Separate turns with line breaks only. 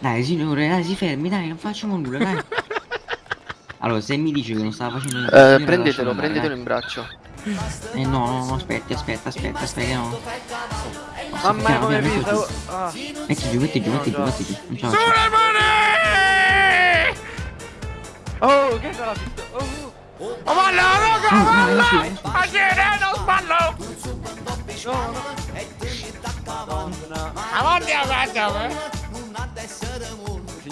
Dai signore, dai si fermi, dai, non facciamo nulla, dai. Allora, se mi dice che non stava facendo niente,
Eh, prendetelo, prendetelo in braccio.
Eh no, no, no, aspetti, aspetta, aspetta, aspetta, no.
Mamma mia come vita.
piano,
Ah.
Metti giù, metti giù, metti giù, metti giù. Non!
Oh, che sarà visto? Oh.
Oh, ballo, raga,
Ah,
ballo! Ma viene, non sballo! Avanti, avanti, avanti!